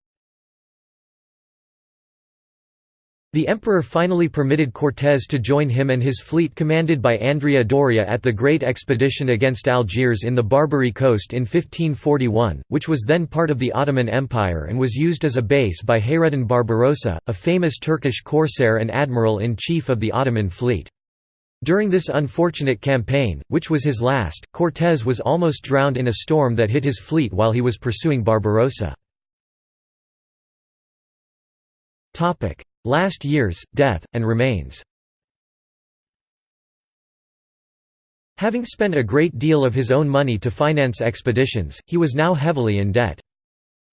The emperor finally permitted Cortés to join him and his fleet commanded by Andrea Doria at the Great Expedition against Algiers in the Barbary coast in 1541, which was then part of the Ottoman Empire and was used as a base by Hayreddin Barbarossa, a famous Turkish corsair and admiral-in-chief of the Ottoman fleet. During this unfortunate campaign, which was his last, Cortés was almost drowned in a storm that hit his fleet while he was pursuing Barbarossa. Last years, death, and remains Having spent a great deal of his own money to finance expeditions, he was now heavily in debt.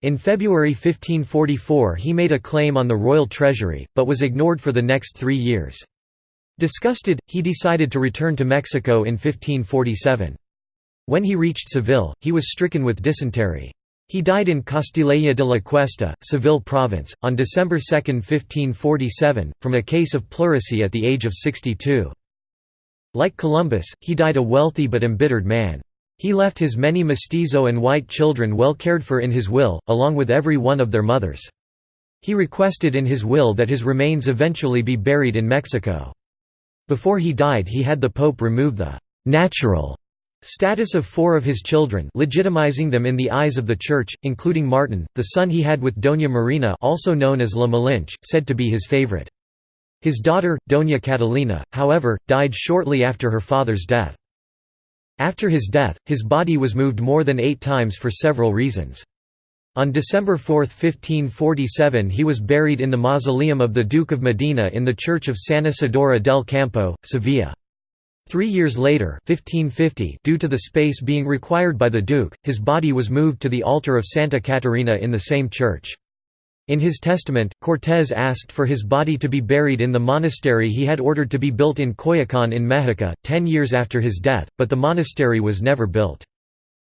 In February 1544 he made a claim on the royal treasury, but was ignored for the next three years. Disgusted, he decided to return to Mexico in 1547. When he reached Seville, he was stricken with dysentery. He died in Castilleja de la Cuesta, Seville province, on December 2, 1547, from a case of pleurisy at the age of 62. Like Columbus, he died a wealthy but embittered man. He left his many mestizo and white children well cared for in his will, along with every one of their mothers. He requested in his will that his remains eventually be buried in Mexico. Before he died he had the Pope remove the «natural» Status of four of his children legitimizing them in the eyes of the Church, including Martin, the son he had with Doña Marina also known as La Malinche, said to be his favorite. His daughter, Doña Catalina, however, died shortly after her father's death. After his death, his body was moved more than eight times for several reasons. On December 4, 1547 he was buried in the mausoleum of the Duke of Medina in the church of San Isidoro del Campo, Sevilla. Three years later 1550, due to the space being required by the Duke, his body was moved to the altar of Santa Catarina in the same church. In his testament, Cortés asked for his body to be buried in the monastery he had ordered to be built in Coyoacán in Mexico, ten years after his death, but the monastery was never built.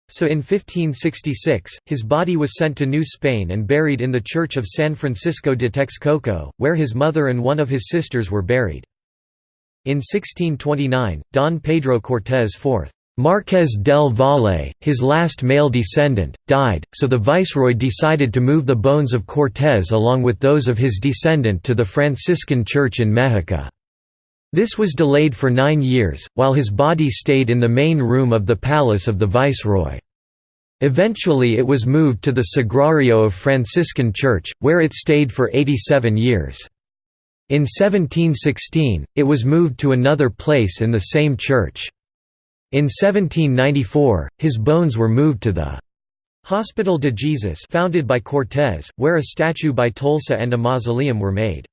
So in 1566, his body was sent to New Spain and buried in the church of San Francisco de Texcoco, where his mother and one of his sisters were buried. In 1629, Don Pedro Cortés IV Marqués del Valle, his last male descendant, died, so the viceroy decided to move the bones of Cortés along with those of his descendant to the Franciscan church in Mexico. This was delayed for nine years, while his body stayed in the main room of the palace of the viceroy. Eventually it was moved to the Sagrario of Franciscan Church, where it stayed for 87 years. In 1716, it was moved to another place in the same church. In 1794, his bones were moved to the Hospital de Jesus founded by Cortés, where a statue by Tolsa and a mausoleum were made.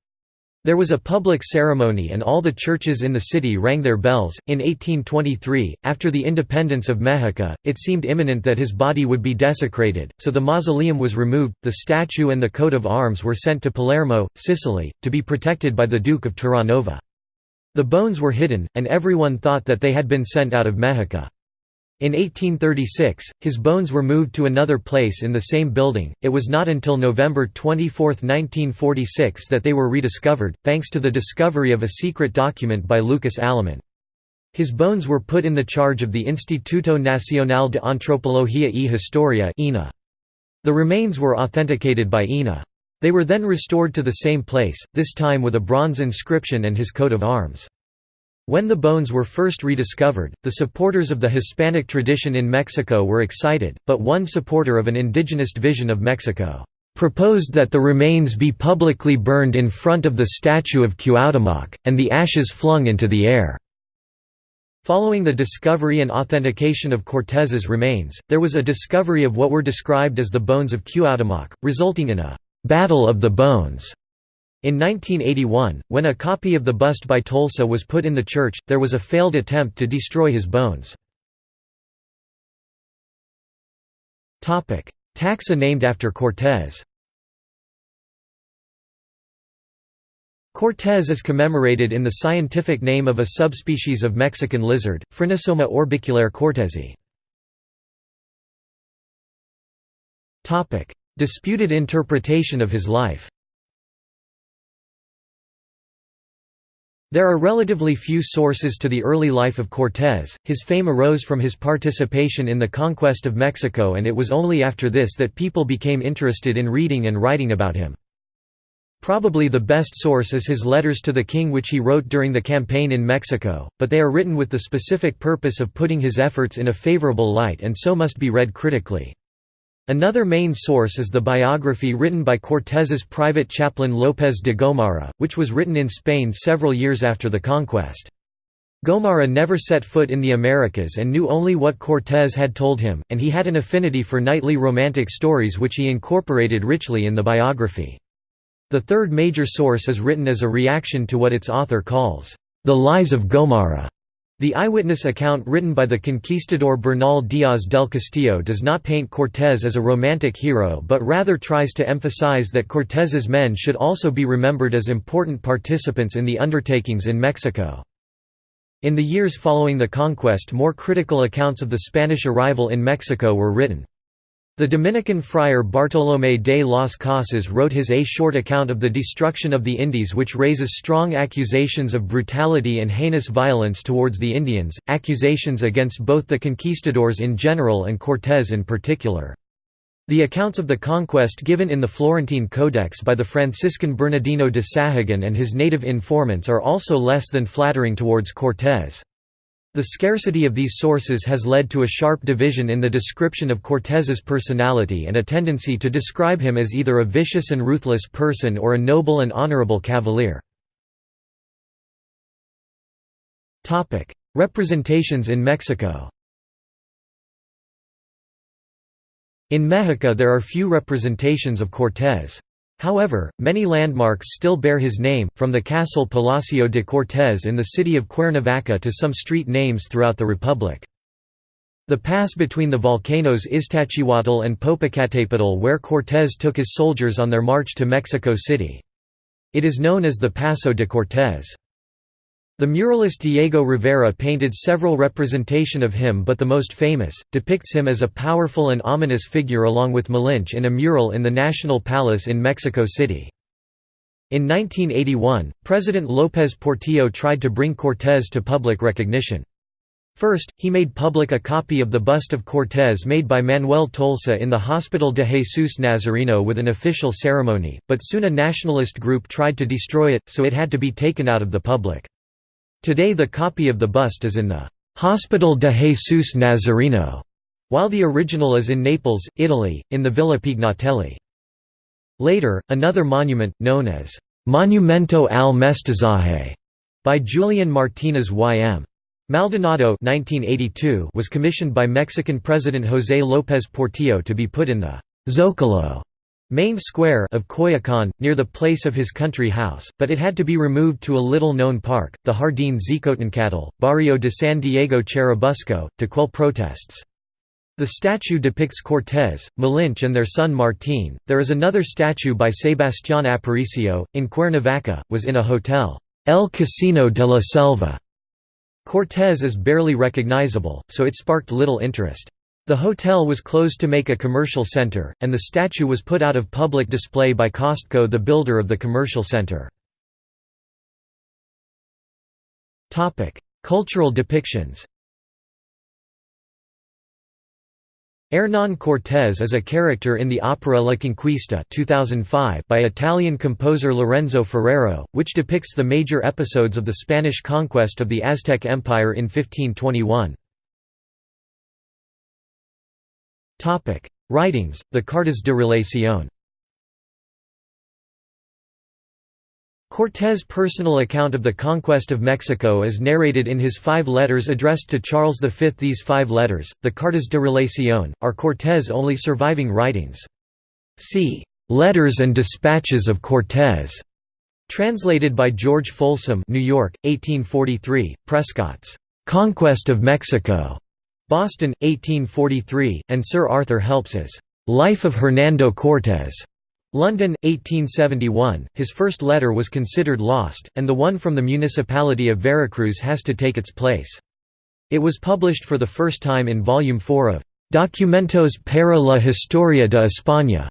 There was a public ceremony and all the churches in the city rang their bells. In 1823, after the independence of Mexico, it seemed imminent that his body would be desecrated, so the mausoleum was removed, the statue and the coat of arms were sent to Palermo, Sicily, to be protected by the Duke of Terranova. The bones were hidden, and everyone thought that they had been sent out of Mexico. In 1836, his bones were moved to another place in the same building. It was not until November 24, 1946 that they were rediscovered, thanks to the discovery of a secret document by Lucas Alaman. His bones were put in the charge of the Instituto Nacional de Antropología y Historia The remains were authenticated by INA. They were then restored to the same place, this time with a bronze inscription and his coat of arms. When the bones were first rediscovered, the supporters of the Hispanic tradition in Mexico were excited, but one supporter of an indigenous vision of Mexico proposed that the remains be publicly burned in front of the statue of Cuauhtémoc, and the ashes flung into the air. Following the discovery and authentication of Cortés's remains, there was a discovery of what were described as the bones of Cuauhtémoc, resulting in a «Battle of the Bones» In 1981, when a copy of the bust by Tolsa was put in the church, there was a failed attempt to destroy his bones. Taxa named after Cortés Cortés is commemorated in the scientific name of a subspecies of Mexican lizard, Phrynosoma orbiculare cortezii. Disputed interpretation of his life There are relatively few sources to the early life of Cortés. His fame arose from his participation in the conquest of Mexico, and it was only after this that people became interested in reading and writing about him. Probably the best source is his letters to the king which he wrote during the campaign in Mexico, but they are written with the specific purpose of putting his efforts in a favorable light and so must be read critically. Another main source is the biography written by Cortés's private chaplain López de Gomara, which was written in Spain several years after the conquest. Gomara never set foot in the Americas and knew only what Cortés had told him, and he had an affinity for knightly romantic stories which he incorporated richly in the biography. The third major source is written as a reaction to what its author calls, "...the lies of Gomara." The eyewitness account written by the conquistador Bernal Díaz del Castillo does not paint Cortés as a romantic hero but rather tries to emphasize that Cortés's men should also be remembered as important participants in the undertakings in Mexico. In the years following the conquest more critical accounts of the Spanish arrival in Mexico were written. The Dominican friar Bartolomé de las Casas wrote his A short account of the destruction of the Indies which raises strong accusations of brutality and heinous violence towards the Indians, accusations against both the conquistadors in general and Cortés in particular. The accounts of the conquest given in the Florentine Codex by the Franciscan Bernardino de Sahagun and his native informants are also less than flattering towards Cortés. The scarcity of these sources has led to a sharp division in the description of Cortés's personality and a tendency to describe him as either a vicious and ruthless person or a noble and honorable cavalier. Representations in Mexico In Mexico there are few representations of Cortés. However, many landmarks still bear his name, from the castle Palacio de Cortés in the city of Cuernavaca to some street names throughout the republic. The pass between the volcanoes Iztaccíhuatl and Popocatépetl where Cortés took his soldiers on their march to Mexico City. It is known as the Paso de Cortés. The muralist Diego Rivera painted several representation of him but the most famous, depicts him as a powerful and ominous figure along with Malinche in a mural in the National Palace in Mexico City. In 1981, President López Portillo tried to bring Cortés to public recognition. First, he made public a copy of the bust of Cortés made by Manuel Tolsa in the Hospital de Jesus Nazareno with an official ceremony, but soon a nationalist group tried to destroy it, so it had to be taken out of the public. Today the copy of the bust is in the Hospital de Jesus Nazareno, while the original is in Naples, Italy, in the Villa Pignatelli. Later, another monument, known as Monumento al Mestizaje, by Julian Martinez Y.M. Maldonado 1982 was commissioned by Mexican President José López Portillo to be put in the Zócalo main square of Coyoacán, near the place of his country house, but it had to be removed to a little-known park, the Jardín Xicotencatl, barrio de San Diego Churubusco, to quell protests. The statue depicts Cortés, Malinche and their son Martín. There is another statue by Sebastián Aparicio, in Cuernavaca, was in a hotel, El Casino de la Selva. Cortés is barely recognizable, so it sparked little interest. The hotel was closed to make a commercial center, and the statue was put out of public display by Costco the builder of the commercial center. Cultural depictions Hernán Cortés is a character in the opera La Conquista 2005 by Italian composer Lorenzo Ferrero, which depicts the major episodes of the Spanish conquest of the Aztec Empire in 1521. Writings: The Cartas de Relación. Cortés' personal account of the conquest of Mexico is narrated in his five letters addressed to Charles V. These five letters, the Cartas de Relación, are Cortés' only surviving writings. See, "'Letters and Dispatches of Cortés' translated by George Folsom New York, 1843, Prescott's "'Conquest of Mexico' Boston, 1843, and Sir Arthur Helps's Life of Hernando Cortés. London, 1871. His first letter was considered lost, and the one from the municipality of Veracruz has to take its place. It was published for the first time in Volume 4 of Documentos para la Historia de España,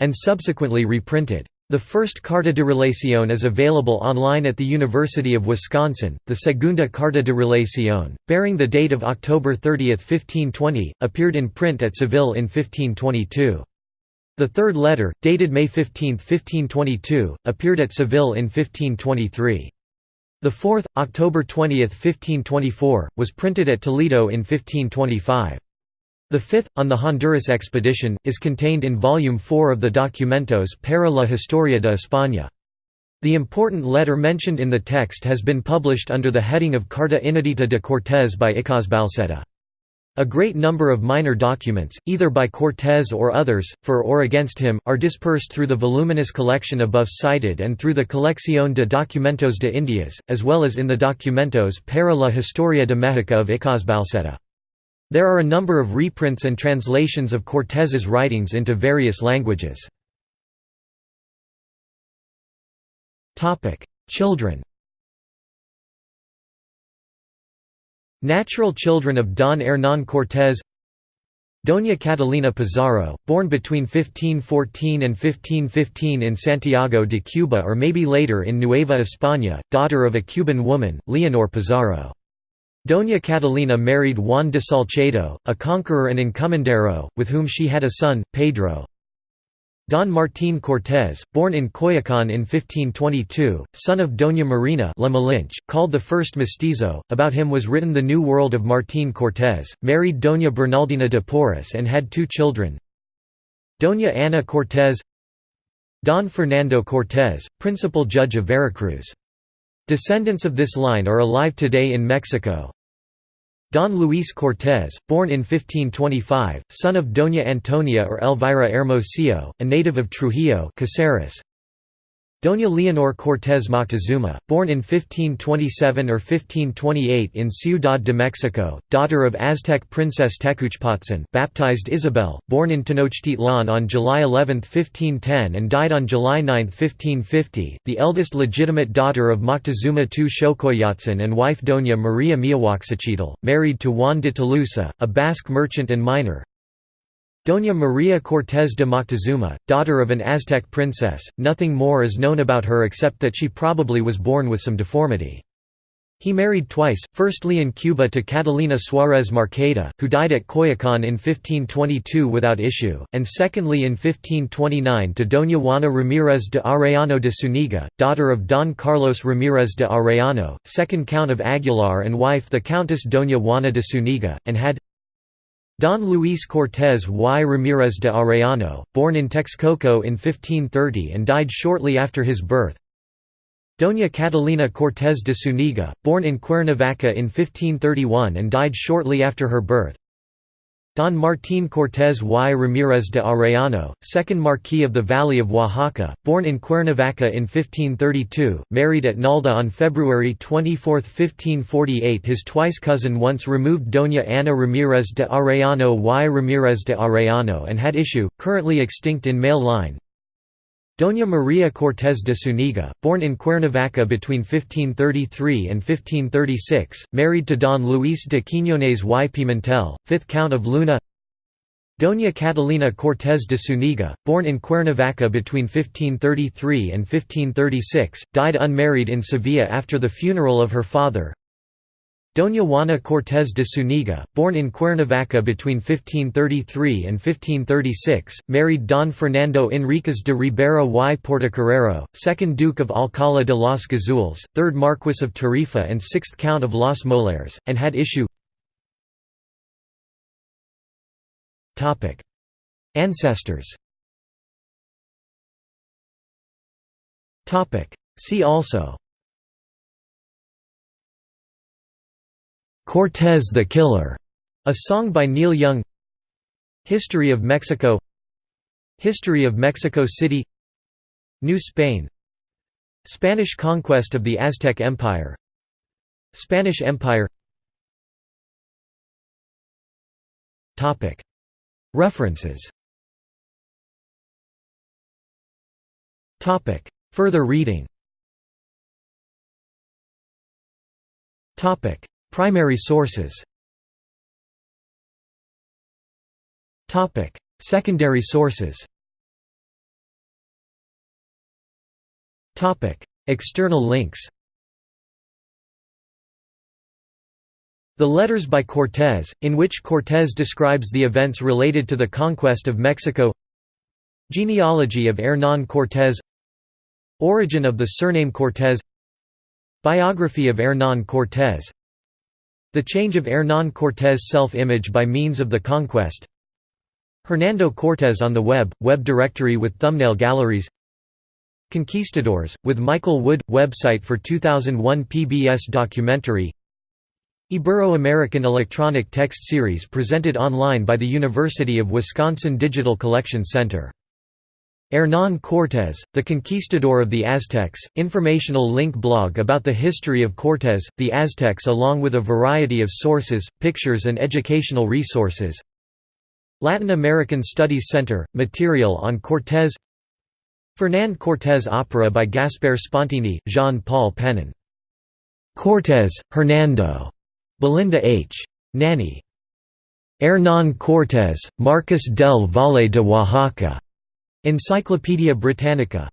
and subsequently reprinted. The first Carta de Relación is available online at the University of Wisconsin. The Segunda Carta de Relación, bearing the date of October 30, 1520, appeared in print at Seville in 1522. The third letter, dated May 15, 1522, appeared at Seville in 1523. The fourth, October 20, 1524, was printed at Toledo in 1525. The fifth, on the Honduras expedition, is contained in Volume 4 of the Documentos para la Historia de España. The important letter mentioned in the text has been published under the heading of Carta Inédita de Cortés by Icazbalceta. A great number of minor documents, either by Cortés or others, for or against him, are dispersed through the voluminous collection above cited and through the Colección de Documentos de Indias, as well as in the Documentos para la Historia de México of Icazbalceta. There are a number of reprints and translations of Cortés's writings into various languages. Children Natural children of Don Hernán Cortés Doña Catalina Pizarro, born between 1514 and 1515 in Santiago de Cuba or maybe later in Nueva España, daughter of a Cuban woman, Leonor Pizarro. Doña Catalina married Juan de Salcedo, a conqueror and encomendero, with whom she had a son, Pedro. Don Martín Cortés, born in Coyoacán in 1522, son of Doña Marina La Malinche, called the first mestizo, about him was written The New World of Martín Cortés, married Doña Bernaldina de Porres and had two children. Doña Ana Cortés Don Fernando Cortés, principal judge of Veracruz. Descendants of this line are alive today in Mexico, Don Luis Cortés, born in 1525, son of Doña Antonia or Elvira Hermosillo, a native of Trujillo Caceres. Doña Leonor Cortés Moctezuma, born in 1527 or 1528 in Ciudad de Mexico, daughter of Aztec princess Tecuchpotzin baptized Isabel, born in Tenochtitlan on July 11, 1510 and died on July 9, 1550, the eldest legitimate daughter of Moctezuma II Xocoyotzin and wife Doña Maria Miahuaxochitl, married to Juan de Tolosa, a Basque merchant and miner, Doña María Cortés de Moctezuma, daughter of an Aztec princess, nothing more is known about her except that she probably was born with some deformity. He married twice, firstly in Cuba to Catalina Suárez Marcaida, who died at Coyoacán in 1522 without issue, and secondly in 1529 to Doña Juana Ramírez de Arellano de Zúñiga, daughter of Don Carlos Ramírez de Arellano, second Count of Aguilar and wife the Countess Doña Juana de Zúñiga, and had Don Luis Cortés y. Ramírez de Arellano, born in Texcoco in 1530 and died shortly after his birth. Doña Catalina Cortés de Zúñiga, born in Cuernavaca in 1531 and died shortly after her birth Don Martín Cortés y Ramírez de Arellano, 2nd Marquis of the Valley of Oaxaca, born in Cuernavaca in 1532, married at Nalda on February 24, 1548 His twice cousin once removed Doña Ana Ramírez de Arellano y Ramírez de Arellano and had issue, currently extinct in male line, Doña María Cortés de Zúñiga, born in Cuernavaca between 1533 and 1536, married to Don Luis de Quiñones y Pimentel, 5th Count of Luna. Doña Catalina Cortés de Zúñiga, born in Cuernavaca between 1533 and 1536, died unmarried in Sevilla after the funeral of her father Doña Juana Cortés de Zúñiga, born in Cuernavaca between 1533 and 1536, married Don Fernando Enríquez de Ribera y Portocarrero, 2nd Duke of Alcalá de los Gazules, 3rd Marquess of Tarifa and 6th Count of Los Molares, and had issue. Ancestors. See also Cortez the Killer, a song by Neil Young. History of Mexico. History of Mexico City. New Spain. Spanish conquest of the Aztec Empire. Spanish Empire. References. Further reading Primary sources. Secondary sources. External links. The Letters by Cortés, in which Cortés describes the events related to the conquest of Mexico. Genealogy of Hernán Cortés Origin of the surname Cortés Biography of Hernán Cortés the change of Hernán Cortés' self-image by means of the conquest. Hernando Cortés on the web, web directory with thumbnail galleries. Conquistadors, with Michael Wood, website for 2001 PBS documentary. Ibero-American Electronic Text Series presented online by the University of Wisconsin Digital Collection Center Hernán Cortés, the Conquistador of the Aztecs, informational link blog about the history of Cortés, the Aztecs along with a variety of sources, pictures and educational resources Latin American Studies Center, material on Cortés Fernand Cortés opera by Gaspar Spontini, Jean-Paul Penon. Cortés, Hernando. Belinda H. Nanny. Hernán Cortés, Marqués del Valle de Oaxaca. Encyclopaedia Britannica.